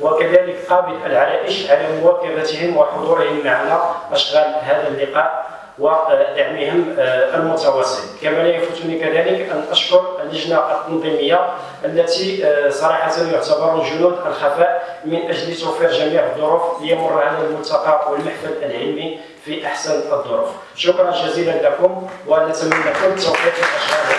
وكذلك قابل العرائش على مواكبتهم وحضورهم معنا أشغال هذا اللقاء ودعمهم آه، المتواصل. كما لا يفوتني كذلك أن أشكر اللجنة التنظيمية التي آه، صراحة يعتبر جنود الخفاء من أجل توفير جميع الظروف ليمر هذا الملتقى والمحفل العلمي في أحسن الظروف. شكرا جزيلا لكم ونتمنى لكم التوفيق في